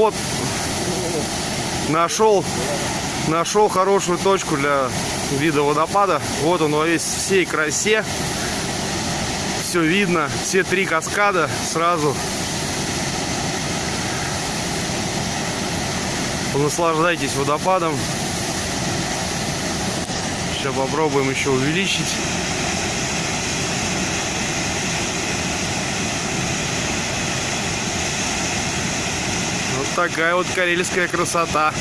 вот нашел, нашел хорошую точку для вида водопада. Вот он во весь всей красе. Все видно, все три каскада сразу. Наслаждайтесь водопадом. Сейчас попробуем еще увеличить. Такая вот карельская красота.